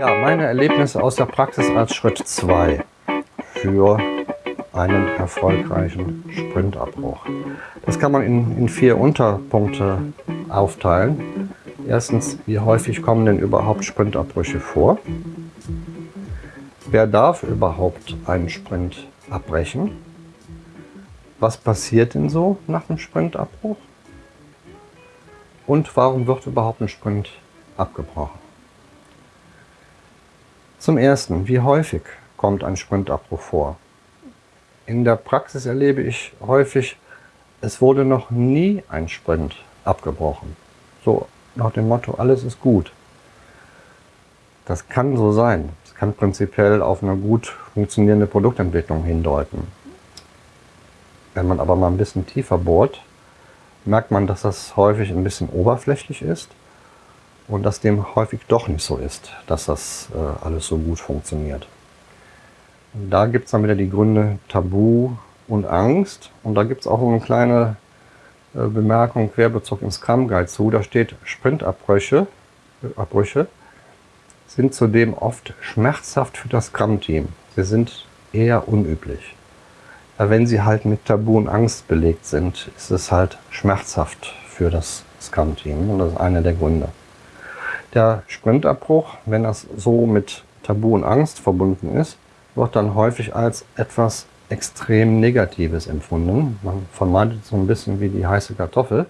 Ja, meine Erlebnisse aus der Praxis als Schritt 2 für einen erfolgreichen Sprintabbruch. Das kann man in, in vier Unterpunkte aufteilen. Erstens, wie häufig kommen denn überhaupt Sprintabbrüche vor? Wer darf überhaupt einen Sprint abbrechen? Was passiert denn so nach dem Sprintabbruch? Und warum wird überhaupt ein Sprint abgebrochen? Zum Ersten, wie häufig kommt ein Sprintabbruch vor? In der Praxis erlebe ich häufig, es wurde noch nie ein Sprint abgebrochen. So nach dem Motto, alles ist gut. Das kann so sein. Es kann prinzipiell auf eine gut funktionierende Produktentwicklung hindeuten. Wenn man aber mal ein bisschen tiefer bohrt, merkt man, dass das häufig ein bisschen oberflächlich ist und dass dem häufig doch nicht so ist, dass das äh, alles so gut funktioniert. Und da gibt es dann wieder die Gründe Tabu und Angst und da gibt es auch eine kleine äh, Bemerkung Querbezug im Scrum Guide zu. Da steht Sprintabbrüche äh, Abbrüche sind zudem oft schmerzhaft für das Scrum-Team. Sie sind eher unüblich. Ja, wenn sie halt mit Tabu und Angst belegt sind, ist es halt schmerzhaft für das Scrum-Team und das ist einer der Gründe. Der Sprintabbruch, wenn das so mit Tabu und Angst verbunden ist, wird dann häufig als etwas extrem Negatives empfunden. Man vermeidet so ein bisschen wie die heiße Kartoffel.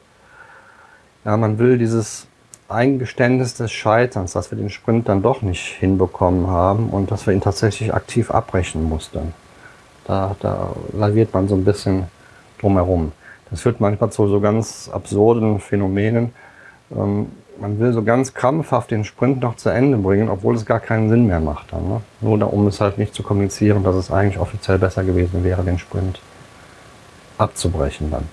Ja, man will dieses Eingeständnis des Scheiterns, dass wir den Sprint dann doch nicht hinbekommen haben und dass wir ihn tatsächlich aktiv abbrechen mussten. Da, da laviert man so ein bisschen drumherum. Das führt manchmal zu so ganz absurden Phänomenen. Ähm, man will so ganz krampfhaft den Sprint noch zu Ende bringen, obwohl es gar keinen Sinn mehr macht. Dann, ne? Nur um es halt nicht zu kommunizieren, dass es eigentlich offiziell besser gewesen wäre, den Sprint abzubrechen dann.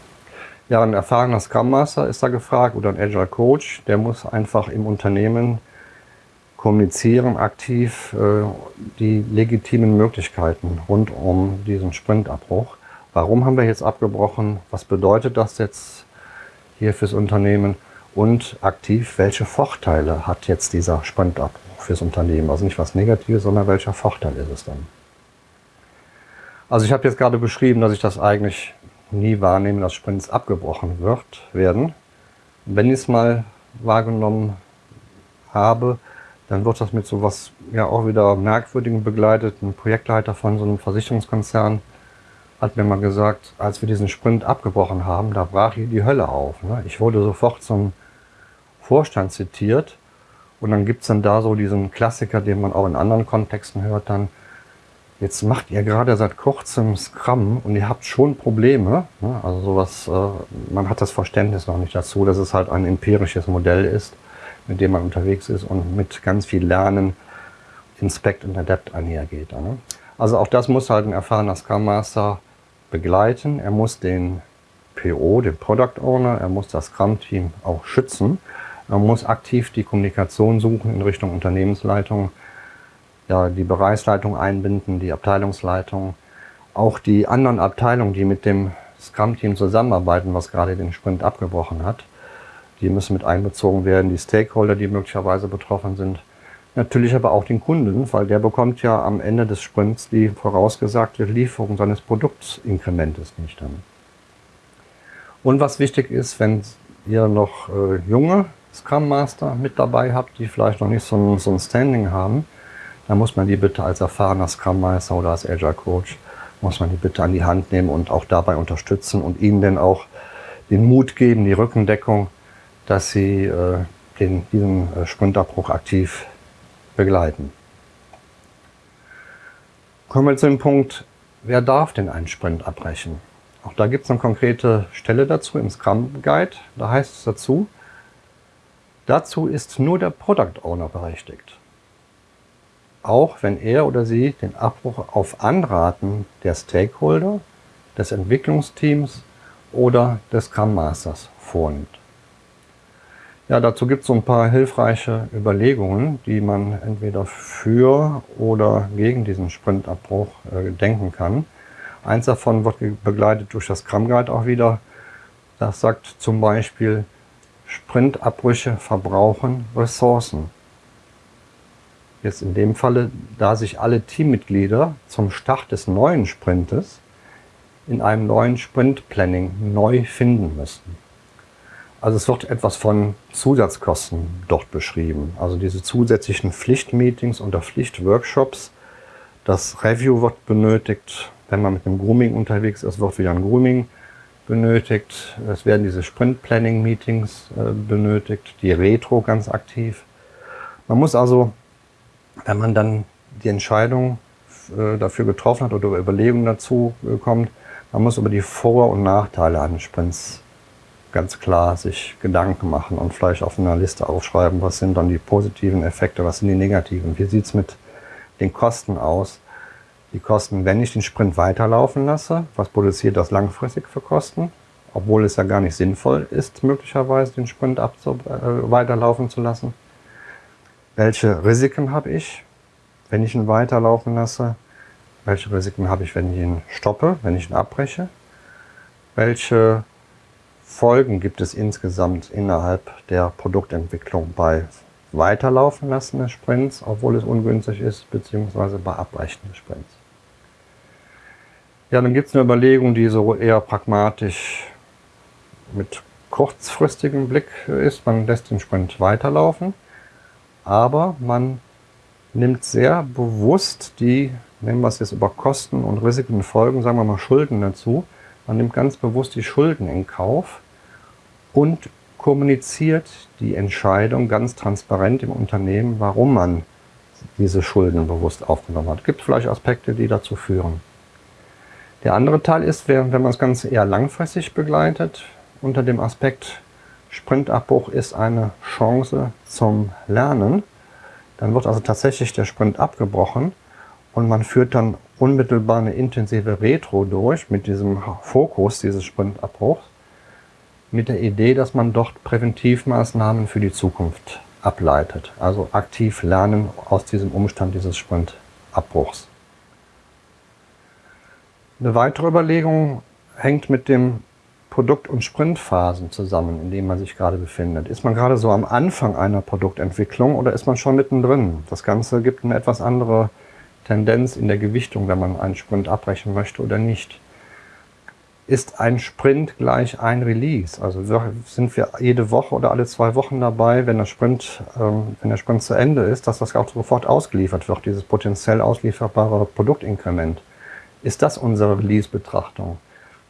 Ja, ein erfahrener Scrum Master ist da gefragt oder ein Agile Coach, der muss einfach im Unternehmen kommunizieren aktiv äh, die legitimen Möglichkeiten rund um diesen Sprintabbruch. Warum haben wir jetzt abgebrochen? Was bedeutet das jetzt hier fürs Unternehmen? Und aktiv, welche Vorteile hat jetzt dieser Sprintabbruch fürs Unternehmen. Also nicht was Negatives, sondern welcher Vorteil ist es dann. Also ich habe jetzt gerade beschrieben, dass ich das eigentlich nie wahrnehme, dass Sprints abgebrochen wird, werden. Wenn ich es mal wahrgenommen habe, dann wird das mit so was ja auch wieder merkwürdigen begleitet. Ein Projektleiter von so einem Versicherungskonzern hat mir mal gesagt, als wir diesen Sprint abgebrochen haben, da brach hier die Hölle auf. Ne? Ich wurde sofort zum Vorstand zitiert. Und dann gibt es dann da so diesen Klassiker, den man auch in anderen Kontexten hört, dann, jetzt macht ihr gerade seit kurzem Scrum und ihr habt schon Probleme. Ne? Also sowas, äh, man hat das Verständnis noch nicht dazu, dass es halt ein empirisches Modell ist, mit dem man unterwegs ist und mit ganz viel Lernen, Inspect und Adapt einhergeht. Ne? Also auch das muss halt ein erfahrener Scrum Master begleiten. Er muss den PO, den Product Owner, er muss das Scrum-Team auch schützen man muss aktiv die Kommunikation suchen in Richtung Unternehmensleitung, ja, die Bereichsleitung einbinden, die Abteilungsleitung, auch die anderen Abteilungen, die mit dem Scrum-Team zusammenarbeiten, was gerade den Sprint abgebrochen hat. Die müssen mit einbezogen werden, die Stakeholder, die möglicherweise betroffen sind. Natürlich aber auch den Kunden, weil der bekommt ja am Ende des Sprints die vorausgesagte Lieferung seines Produktinkrementes nicht dann. Und was wichtig ist, wenn ihr noch äh, junge Scrum Master mit dabei habt, die vielleicht noch nicht so ein, so ein Standing haben, dann muss man die bitte als erfahrener Scrum Master oder als Agile Coach, muss man die bitte an die Hand nehmen und auch dabei unterstützen und ihnen dann auch den Mut geben, die Rückendeckung, dass sie äh, den, diesen äh, Sprintabbruch aktiv begleiten. Kommen wir zu dem Punkt, wer darf denn einen Sprint abbrechen? Auch da gibt es eine konkrete Stelle dazu im Scrum Guide. Da heißt es dazu, Dazu ist nur der Product Owner berechtigt. Auch wenn er oder sie den Abbruch auf Anraten der Stakeholder, des Entwicklungsteams oder des Scrum Masters vornimmt. Ja, dazu gibt es so ein paar hilfreiche Überlegungen, die man entweder für oder gegen diesen Sprintabbruch äh, denken kann. Eins davon wird begleitet durch das Scrum Guide auch wieder. Das sagt zum Beispiel, Sprintabbrüche verbrauchen Ressourcen. jetzt in dem Falle, da sich alle Teammitglieder zum Start des neuen Sprintes in einem neuen Sprint-Planning neu finden müssen. Also es wird etwas von Zusatzkosten dort beschrieben. Also diese zusätzlichen Pflichtmeetings oder Pflichtworkshops. Das Review wird benötigt. Wenn man mit einem Grooming unterwegs ist, wird wieder ein Grooming benötigt. Es werden diese Sprint-Planning-Meetings äh, benötigt. Die Retro ganz aktiv. Man muss also, wenn man dann die Entscheidung äh, dafür getroffen hat oder Überlegungen dazu äh, kommt, man muss über die Vor- und Nachteile eines Sprints ganz klar sich Gedanken machen und vielleicht auf einer Liste aufschreiben, was sind dann die positiven Effekte, was sind die negativen, wie sieht es mit den Kosten aus. Die Kosten, wenn ich den Sprint weiterlaufen lasse, was produziert das langfristig für Kosten? Obwohl es ja gar nicht sinnvoll ist, möglicherweise den Sprint äh, weiterlaufen zu lassen. Welche Risiken habe ich, wenn ich ihn weiterlaufen lasse? Welche Risiken habe ich, wenn ich ihn stoppe, wenn ich ihn abbreche? Welche Folgen gibt es insgesamt innerhalb der Produktentwicklung bei Weiterlaufen lassen des Sprints, obwohl es ungünstig ist, beziehungsweise bei Abbrechen des Sprints? Ja, dann gibt es eine Überlegung, die so eher pragmatisch mit kurzfristigem Blick ist. Man lässt den Sprint weiterlaufen, aber man nimmt sehr bewusst die nehmen wir es jetzt über Kosten und Risiken und Folgen, sagen wir mal Schulden dazu. Man nimmt ganz bewusst die Schulden in Kauf und kommuniziert die Entscheidung ganz transparent im Unternehmen, warum man diese Schulden bewusst aufgenommen hat. Es gibt vielleicht Aspekte, die dazu führen. Der andere Teil ist, wenn man das Ganze eher langfristig begleitet, unter dem Aspekt Sprintabbruch ist eine Chance zum Lernen, dann wird also tatsächlich der Sprint abgebrochen und man führt dann unmittelbar eine intensive Retro durch mit diesem Fokus dieses Sprintabbruchs, mit der Idee, dass man dort Präventivmaßnahmen für die Zukunft ableitet. Also aktiv lernen aus diesem Umstand dieses Sprintabbruchs. Eine weitere Überlegung hängt mit dem Produkt- und Sprintphasen zusammen, in denen man sich gerade befindet. Ist man gerade so am Anfang einer Produktentwicklung oder ist man schon mittendrin? Das Ganze gibt eine etwas andere Tendenz in der Gewichtung, wenn man einen Sprint abbrechen möchte oder nicht. Ist ein Sprint gleich ein Release? Also sind wir jede Woche oder alle zwei Wochen dabei, wenn der Sprint, ähm, wenn der Sprint zu Ende ist, dass das auch sofort ausgeliefert wird, dieses potenziell auslieferbare Produktinkrement. Ist das unsere Release-Betrachtung?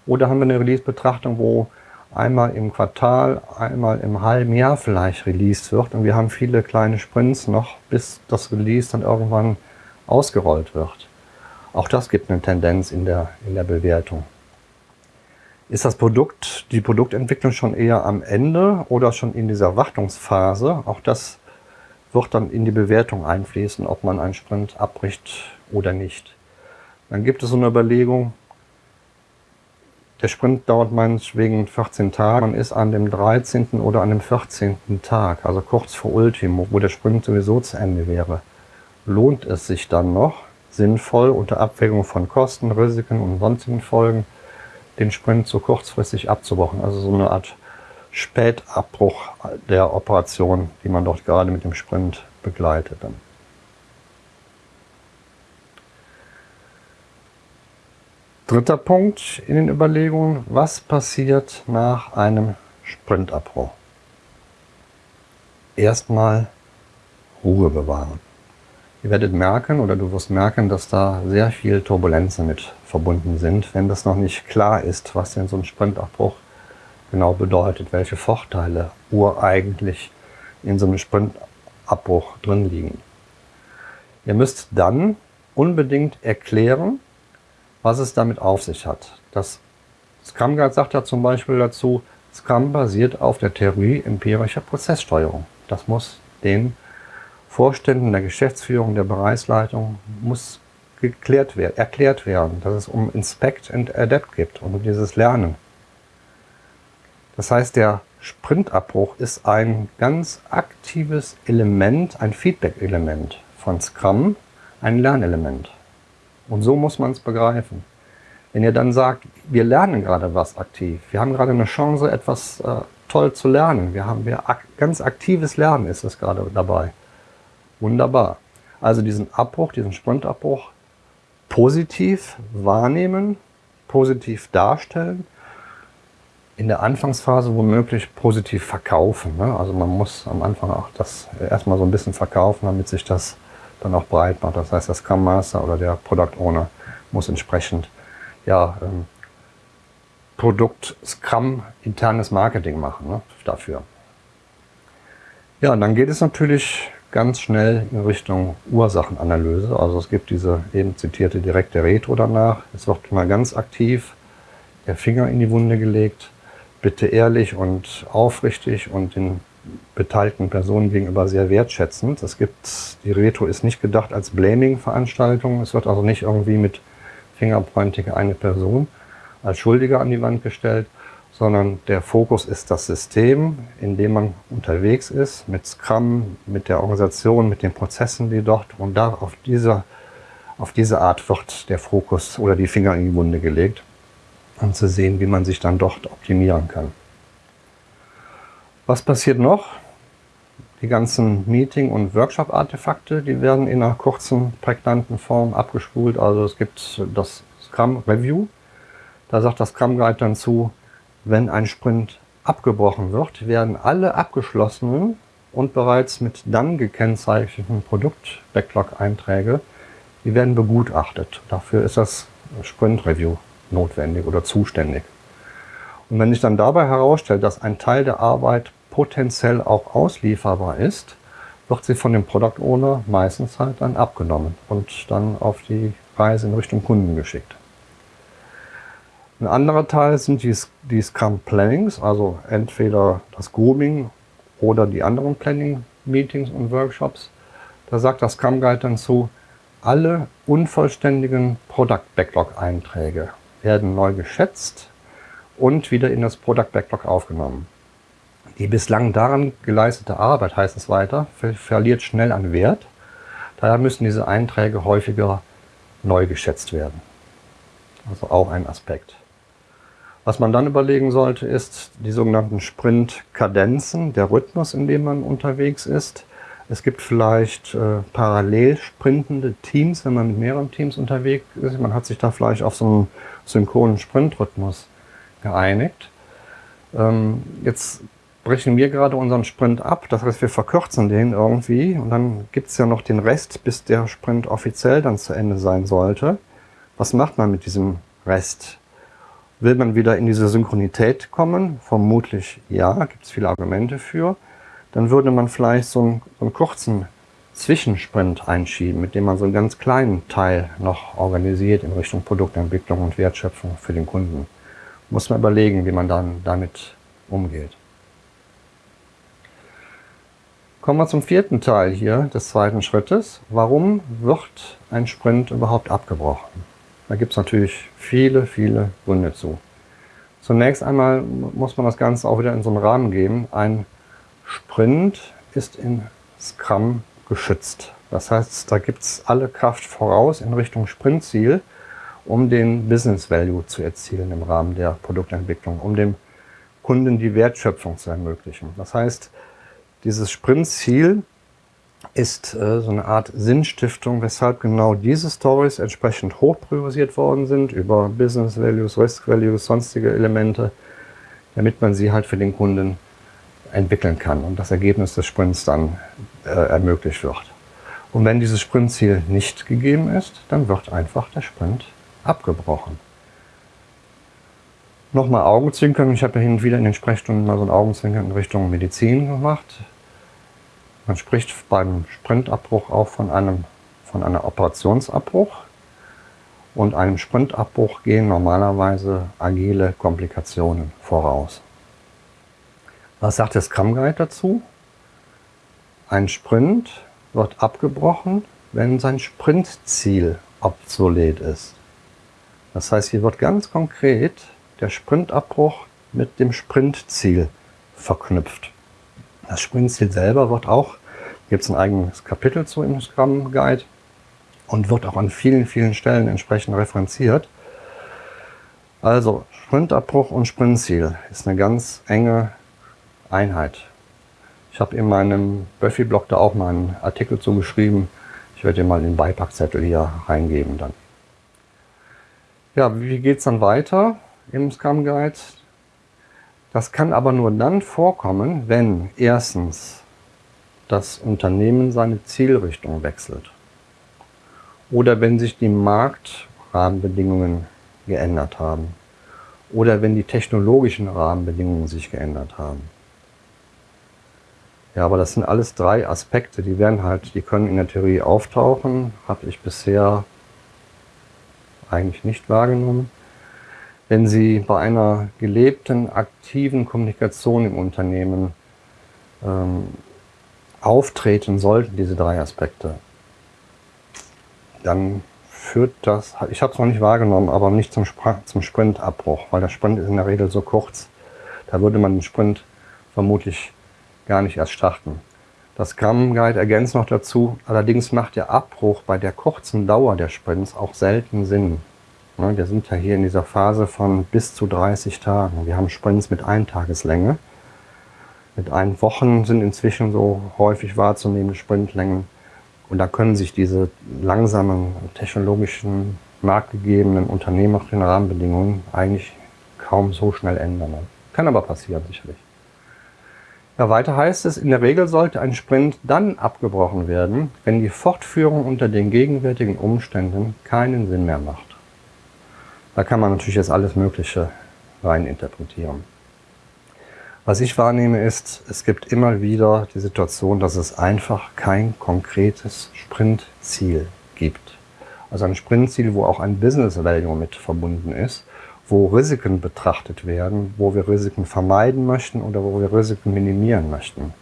Oder haben wir eine Release-Betrachtung, wo einmal im Quartal, einmal im halben Jahr vielleicht released wird und wir haben viele kleine Sprints noch, bis das Release dann irgendwann ausgerollt wird. Auch das gibt eine Tendenz in der, in der Bewertung. Ist das Produkt, die Produktentwicklung schon eher am Ende oder schon in dieser Wartungsphase? Auch das wird dann in die Bewertung einfließen, ob man einen Sprint abbricht oder nicht. Dann gibt es so eine Überlegung, der Sprint dauert meinetwegen 14 Tage, man ist an dem 13. oder an dem 14. Tag, also kurz vor Ultimo, wo der Sprint sowieso zu Ende wäre lohnt es sich dann noch, sinnvoll unter Abwägung von Kosten, Risiken und sonstigen Folgen den Sprint so kurzfristig abzubrochen. Also so eine Art Spätabbruch der Operation, die man dort gerade mit dem Sprint begleitet. Dritter Punkt in den Überlegungen, was passiert nach einem Sprintabbruch? Erstmal Ruhe bewahren. Ihr werdet merken oder du wirst merken, dass da sehr viel Turbulenzen mit verbunden sind, wenn das noch nicht klar ist, was denn so ein Sprintabbruch genau bedeutet, welche Vorteile ureigentlich in so einem Sprintabbruch drin liegen. Ihr müsst dann unbedingt erklären, was es damit auf sich hat. Das Scrum Guide sagt ja zum Beispiel dazu, Scrum basiert auf der Theorie empirischer Prozesssteuerung. Das muss den Vorständen der Geschäftsführung, der Bereichsleitung muss geklärt werden, erklärt werden, dass es um Inspect and Adapt geht und um dieses Lernen. Das heißt, der Sprintabbruch ist ein ganz aktives Element, ein Feedback-Element von Scrum, ein Lernelement. Und so muss man es begreifen. Wenn ihr dann sagt, wir lernen gerade was aktiv, wir haben gerade eine Chance, etwas äh, toll zu lernen, wir haben wir ak ganz aktives Lernen ist es gerade dabei, Wunderbar. Also diesen Abbruch, diesen Sprintabbruch positiv wahrnehmen, positiv darstellen, in der Anfangsphase womöglich positiv verkaufen. Ne? Also man muss am Anfang auch das erstmal so ein bisschen verkaufen, damit sich das dann auch breit macht. Das heißt, der Scrum Master oder der Product Owner muss entsprechend ja, ähm, Produkt Scrum internes Marketing machen ne? dafür. Ja, und dann geht es natürlich ganz schnell in Richtung Ursachenanalyse. Also es gibt diese eben zitierte direkte Retro danach. Es wird mal ganz aktiv der Finger in die Wunde gelegt. Bitte ehrlich und aufrichtig und den beteiligten Personen gegenüber sehr wertschätzend. Es gibt, die Retro ist nicht gedacht als Blaming-Veranstaltung. Es wird also nicht irgendwie mit Fingerpointing eine Person als Schuldiger an die Wand gestellt, sondern der Fokus ist das System, in dem man unterwegs ist, mit Scrum, mit der Organisation, mit den Prozessen, die dort und da auf diese, auf diese Art wird der Fokus oder die Finger in die Wunde gelegt, um zu sehen, wie man sich dann dort optimieren kann. Was passiert noch? Die ganzen Meeting- und Workshop-Artefakte, die werden in einer kurzen, prägnanten Form abgespult. Also es gibt das Scrum Review. Da sagt das Scrum Guide dann zu, wenn ein Sprint abgebrochen wird, werden alle abgeschlossenen und bereits mit dann gekennzeichneten Produkt-Backlog-Einträge, die werden begutachtet. Dafür ist das Sprint-Review notwendig oder zuständig. Und wenn sich dann dabei herausstellt, dass ein Teil der Arbeit potenziell auch auslieferbar ist, wird sie von dem Product Owner meistens halt dann abgenommen und dann auf die Reise in Richtung Kunden geschickt. Ein anderer Teil sind die, die Scrum Plannings, also entweder das Grooming oder die anderen Planning Meetings und Workshops. Da sagt das Scrum Guide dann zu, alle unvollständigen Product Backlog Einträge werden neu geschätzt und wieder in das Product Backlog aufgenommen. Die bislang daran geleistete Arbeit, heißt es weiter, verliert schnell an Wert. Daher müssen diese Einträge häufiger neu geschätzt werden. Also auch ein Aspekt. Was man dann überlegen sollte, ist die sogenannten Sprint-Kadenzen, der Rhythmus, in dem man unterwegs ist. Es gibt vielleicht äh, parallel sprintende Teams, wenn man mit mehreren Teams unterwegs ist. Man hat sich da vielleicht auf so einen synchronen Sprintrhythmus geeinigt. Ähm, jetzt brechen wir gerade unseren Sprint ab, das heißt, wir verkürzen den irgendwie und dann gibt es ja noch den Rest, bis der Sprint offiziell dann zu Ende sein sollte. Was macht man mit diesem Rest? Will man wieder in diese Synchronität kommen? Vermutlich ja, gibt es viele Argumente für. Dann würde man vielleicht so einen, so einen kurzen Zwischensprint einschieben, mit dem man so einen ganz kleinen Teil noch organisiert in Richtung Produktentwicklung und Wertschöpfung für den Kunden. Muss man überlegen, wie man dann damit umgeht. Kommen wir zum vierten Teil hier des zweiten Schrittes. Warum wird ein Sprint überhaupt abgebrochen? Da gibt es natürlich viele, viele Gründe zu. Zunächst einmal muss man das Ganze auch wieder in so einen Rahmen geben. Ein Sprint ist in Scrum geschützt. Das heißt, da gibt es alle Kraft voraus in Richtung Sprintziel, um den Business Value zu erzielen im Rahmen der Produktentwicklung, um dem Kunden die Wertschöpfung zu ermöglichen. Das heißt, dieses Sprintziel ist äh, so eine Art Sinnstiftung, weshalb genau diese Stories entsprechend hoch priorisiert worden sind über Business Values, Risk Values, sonstige Elemente, damit man sie halt für den Kunden entwickeln kann und das Ergebnis des Sprints dann äh, ermöglicht wird. Und wenn dieses Sprintziel nicht gegeben ist, dann wird einfach der Sprint abgebrochen. Nochmal Augenzwinkern. Ich habe ja hin und wieder in den Sprechstunden mal so ein Augenzwinkern in Richtung Medizin gemacht. Man spricht beim Sprintabbruch auch von einem, von einem Operationsabbruch. Und einem Sprintabbruch gehen normalerweise agile Komplikationen voraus. Was sagt der Scrum Guide dazu? Ein Sprint wird abgebrochen, wenn sein Sprintziel obsolet ist. Das heißt, hier wird ganz konkret der Sprintabbruch mit dem Sprintziel verknüpft. Das Sprintziel selber wird auch, gibt es ein eigenes Kapitel zu im Scrum Guide und wird auch an vielen, vielen Stellen entsprechend referenziert. Also Sprintabbruch und Sprintziel ist eine ganz enge Einheit. Ich habe in meinem Buffy-Blog da auch mal einen Artikel zugeschrieben. Ich werde dir mal den Beipackzettel hier reingeben dann. Ja, wie geht es dann weiter im Scrum Guide? Das kann aber nur dann vorkommen, wenn erstens das Unternehmen seine Zielrichtung wechselt oder wenn sich die Marktrahmenbedingungen geändert haben oder wenn die technologischen Rahmenbedingungen sich geändert haben. Ja, aber das sind alles drei Aspekte, die werden halt, die können in der Theorie auftauchen, habe ich bisher eigentlich nicht wahrgenommen. Wenn Sie bei einer gelebten, aktiven Kommunikation im Unternehmen ähm, auftreten sollten, diese drei Aspekte, dann führt das, ich habe es noch nicht wahrgenommen, aber nicht zum, zum Sprintabbruch, weil der Sprint ist in der Regel so kurz. Da würde man den Sprint vermutlich gar nicht erst starten. Das Scrum Guide ergänzt noch dazu, allerdings macht der Abbruch bei der kurzen Dauer der Sprints auch selten Sinn. Wir sind ja hier in dieser Phase von bis zu 30 Tagen. Wir haben Sprints mit Eintageslänge. Mit ein Wochen sind inzwischen so häufig wahrzunehmende Sprintlängen. Und da können sich diese langsamen technologischen, marktgegebenen, unternehmerischen Rahmenbedingungen eigentlich kaum so schnell ändern. Kann aber passieren, sicherlich. Ja, weiter heißt es, in der Regel sollte ein Sprint dann abgebrochen werden, wenn die Fortführung unter den gegenwärtigen Umständen keinen Sinn mehr macht. Da kann man natürlich jetzt alles Mögliche rein interpretieren. Was ich wahrnehme ist, es gibt immer wieder die Situation, dass es einfach kein konkretes Sprintziel gibt. Also ein Sprintziel, wo auch ein Business Value mit verbunden ist wo Risiken betrachtet werden, wo wir Risiken vermeiden möchten oder wo wir Risiken minimieren möchten.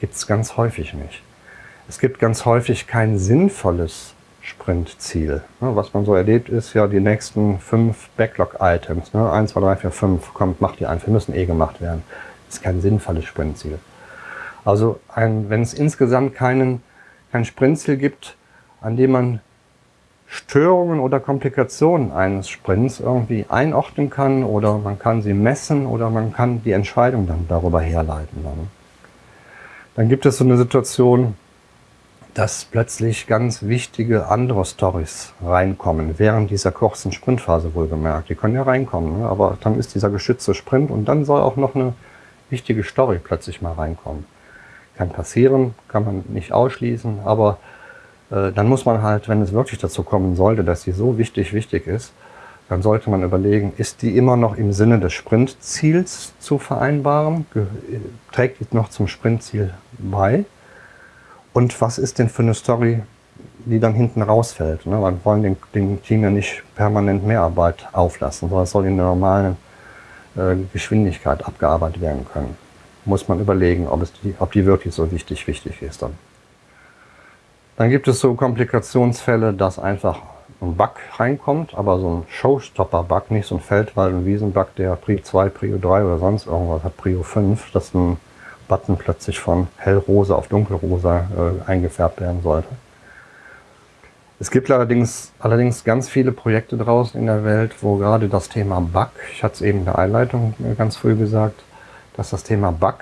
Gibt es ganz häufig nicht. Es gibt ganz häufig kein sinnvolles Sprintziel. Was man so erlebt ist, ja, die nächsten fünf Backlog-Items, ne, 1, 2, 3, 4, 5, kommt, macht die einfach, müssen eh gemacht werden. Das ist kein sinnvolles Sprintziel. Also wenn es insgesamt keinen, kein Sprintziel gibt, an dem man Störungen oder Komplikationen eines Sprints irgendwie einordnen kann oder man kann sie messen oder man kann die Entscheidung dann darüber herleiten. Dann, dann gibt es so eine Situation, dass plötzlich ganz wichtige andere Stories reinkommen, während dieser kurzen Sprintphase wohlgemerkt. Die können ja reinkommen, ne? aber dann ist dieser geschützte Sprint und dann soll auch noch eine wichtige Story plötzlich mal reinkommen. Kann passieren, kann man nicht ausschließen, aber äh, dann muss man halt, wenn es wirklich dazu kommen sollte, dass sie so wichtig, wichtig ist, dann sollte man überlegen, ist die immer noch im Sinne des Sprintziels zu vereinbaren? Trägt die noch zum Sprintziel bei? Und was ist denn für eine Story, die dann hinten rausfällt? Ne? Wir wollen den, dem Team ja nicht permanent Mehrarbeit auflassen, sondern es soll in der normalen äh, Geschwindigkeit abgearbeitet werden können. Muss man überlegen, ob, es die, ob die wirklich so wichtig, wichtig ist dann. Dann gibt es so Komplikationsfälle, dass einfach ein Bug reinkommt, aber so ein Showstopper-Bug, nicht so ein Feldwald- und Wiesen-Bug, der Prio 2, Prio 3 oder sonst irgendwas hat, Prio 5, dass ein Button plötzlich von hellrosa auf dunkelrosa äh, eingefärbt werden sollte. Es gibt allerdings, allerdings ganz viele Projekte draußen in der Welt, wo gerade das Thema Bug, ich hatte es eben in der Einleitung ganz früh gesagt, dass das Thema Bug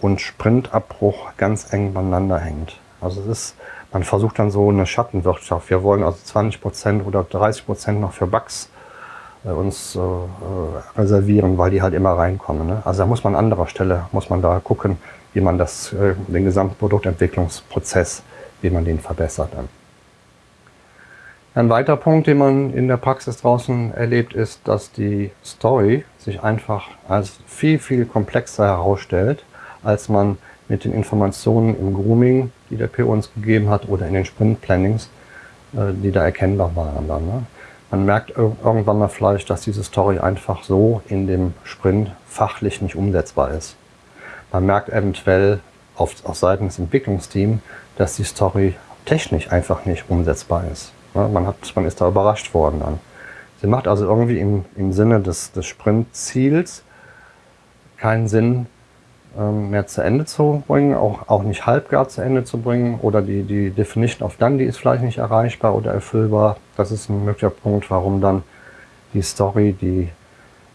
und Sprintabbruch ganz eng beieinander hängt. Also es ist man versucht dann so eine Schattenwirtschaft. Wir wollen also 20 Prozent oder 30 Prozent noch für Bugs uns äh, reservieren, weil die halt immer reinkommen. Ne? Also da muss man an anderer Stelle, muss man da gucken, wie man das, äh, den gesamten Produktentwicklungsprozess, wie man den verbessert dann. Ein weiterer Punkt, den man in der Praxis draußen erlebt, ist, dass die Story sich einfach als viel, viel komplexer herausstellt, als man mit den Informationen im Grooming, die der PO uns gegeben hat, oder in den Sprint-Plannings, äh, die da erkennbar waren. Dann, ne? Man merkt irgendwann mal vielleicht, dass diese Story einfach so in dem Sprint fachlich nicht umsetzbar ist. Man merkt eventuell auf, auf Seiten des Entwicklungsteams, dass die Story technisch einfach nicht umsetzbar ist. Man, hat, man ist da überrascht worden dann. Sie macht also irgendwie im, im Sinne des, des Sprintziels keinen Sinn, mehr zu Ende zu bringen, auch, auch nicht halbgar zu Ende zu bringen oder die, die Definition of Done, die ist vielleicht nicht erreichbar oder erfüllbar. Das ist ein möglicher Punkt, warum dann die Story, die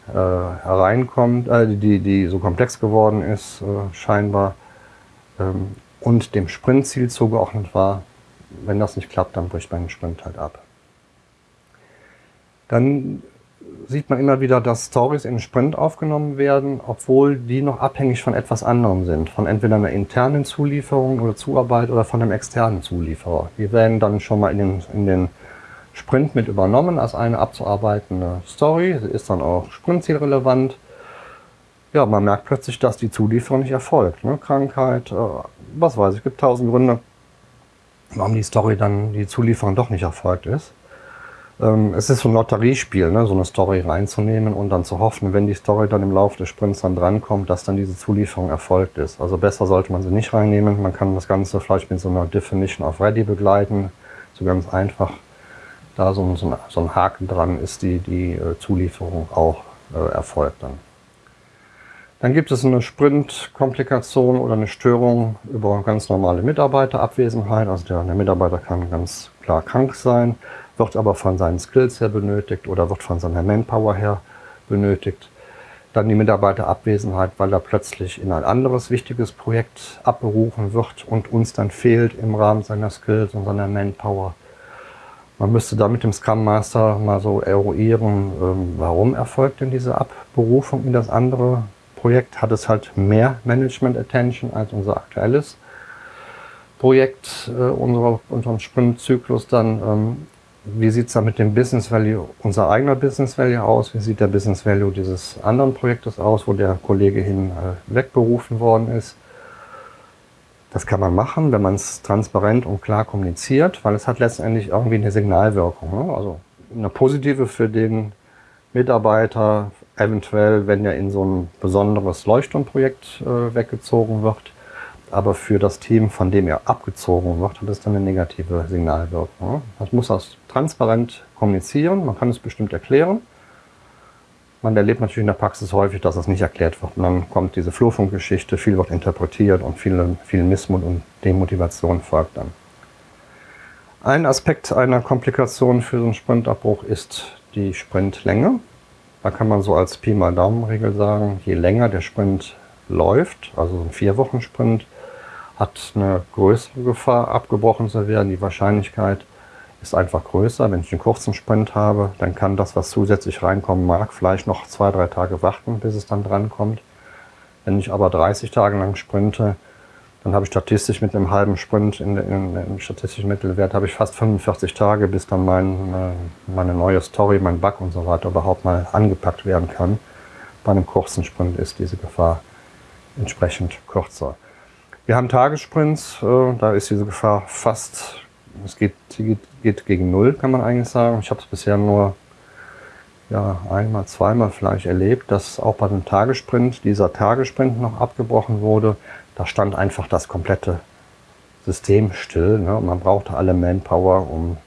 äh, hereinkommt, äh, die, die so komplex geworden ist, äh, scheinbar, ähm, und dem Sprintziel zugeordnet war, wenn das nicht klappt, dann bricht man den Sprint halt ab. Dann sieht man immer wieder, dass Stories in den Sprint aufgenommen werden, obwohl die noch abhängig von etwas anderem sind. Von entweder einer internen Zulieferung oder Zuarbeit oder von einem externen Zulieferer. Die werden dann schon mal in den, in den Sprint mit übernommen als eine abzuarbeitende Story. Sie ist dann auch sprintzielrelevant. Ja, man merkt plötzlich, dass die Zulieferung nicht erfolgt. Ne? Krankheit, äh, was weiß ich, gibt tausend Gründe, warum die Story dann, die Zulieferung doch nicht erfolgt ist. Ähm, es ist so ein Lotteriespiel, ne? so eine Story reinzunehmen und dann zu hoffen, wenn die Story dann im Laufe des Sprints dann drankommt, dass dann diese Zulieferung erfolgt ist. Also besser sollte man sie nicht reinnehmen. Man kann das Ganze vielleicht mit so einer Definition of Ready begleiten, so ganz einfach. Da so ein, so ein, so ein Haken dran ist, die, die äh, Zulieferung auch äh, erfolgt dann. Dann gibt es eine Sprint-Komplikation oder eine Störung über ganz normale Mitarbeiterabwesenheit. Also der, der Mitarbeiter kann ganz klar krank sein wird aber von seinen Skills her benötigt oder wird von seiner Manpower her benötigt. Dann die Mitarbeiterabwesenheit, weil er plötzlich in ein anderes wichtiges Projekt abberufen wird und uns dann fehlt im Rahmen seiner Skills und seiner Manpower. Man müsste da mit dem Scrum Master mal so eruieren, ähm, warum erfolgt denn diese Abberufung in das andere Projekt? Hat es halt mehr Management Attention als unser aktuelles Projekt, äh, unserem Sprintzyklus dann? Wie sieht es da mit dem Business Value, unser eigener Business Value aus? Wie sieht der Business Value dieses anderen Projektes aus, wo der Kollege hin äh, wegberufen worden ist? Das kann man machen, wenn man es transparent und klar kommuniziert, weil es hat letztendlich irgendwie eine Signalwirkung. Ne? Also eine positive für den Mitarbeiter, eventuell, wenn er in so ein besonderes Leuchtturmprojekt äh, weggezogen wird aber für das Team, von dem er abgezogen wird, hat es dann eine negative Signalwirkung. Man muss das transparent kommunizieren, man kann es bestimmt erklären. Man erlebt natürlich in der Praxis häufig, dass es nicht erklärt wird. Und dann kommt diese Flurfunkgeschichte, viel wird interpretiert und viel, viel Missmut und Demotivation folgt dann. Ein Aspekt einer Komplikation für so einen Sprintabbruch ist die Sprintlänge. Da kann man so als Pi mal Daumenregel sagen, je länger der Sprint läuft, also ein Vier-Wochen-Sprint, hat eine größere Gefahr, abgebrochen zu werden. Die Wahrscheinlichkeit ist einfach größer. Wenn ich einen kurzen Sprint habe, dann kann das, was zusätzlich reinkommen mag, vielleicht noch zwei, drei Tage warten, bis es dann drankommt. Wenn ich aber 30 Tage lang sprinte, dann habe ich statistisch mit einem halben Sprint in, in, im statistischen Mittelwert habe ich fast 45 Tage, bis dann mein, meine neue Story, mein Bug und so weiter überhaupt mal angepackt werden kann. Bei einem kurzen Sprint ist diese Gefahr entsprechend kürzer. Wir haben Tagessprints, äh, da ist diese Gefahr fast, es geht, geht, geht gegen Null, kann man eigentlich sagen. Ich habe es bisher nur ja, einmal, zweimal vielleicht erlebt, dass auch bei einem Tagessprint dieser Tagessprint noch abgebrochen wurde. Da stand einfach das komplette System still. Ne? Man brauchte alle Manpower, um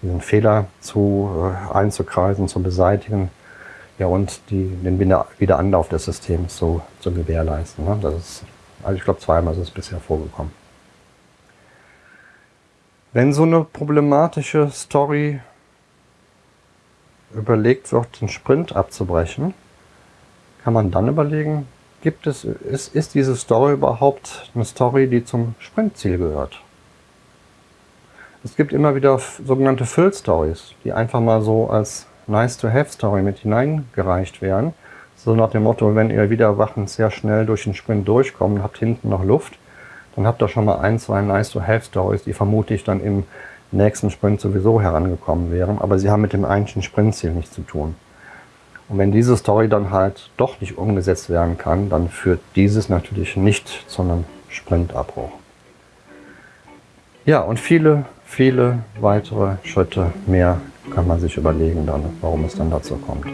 diesen Fehler zu, äh, einzukreisen, zu beseitigen ja, und die, den Wiederanlauf des Systems zu, zu gewährleisten. Ne? Das ist also ich glaube, zweimal ist es bisher vorgekommen. Wenn so eine problematische Story überlegt wird, den Sprint abzubrechen, kann man dann überlegen, gibt es, ist, ist diese Story überhaupt eine Story, die zum Sprintziel gehört? Es gibt immer wieder sogenannte Füll-Stories, die einfach mal so als Nice-to-Have-Story mit hineingereicht werden. So nach dem Motto, wenn ihr wieder wachend sehr schnell durch den Sprint durchkommt und habt hinten noch Luft, dann habt ihr schon mal ein, zwei Nice-to-Have-Stories, die vermutlich dann im nächsten Sprint sowieso herangekommen wären, aber sie haben mit dem eigentlichen Sprintziel nichts zu tun. Und wenn diese Story dann halt doch nicht umgesetzt werden kann, dann führt dieses natürlich nicht zu einem Sprintabbruch. Ja, und viele, viele weitere Schritte mehr kann man sich überlegen dann, warum es dann dazu kommt.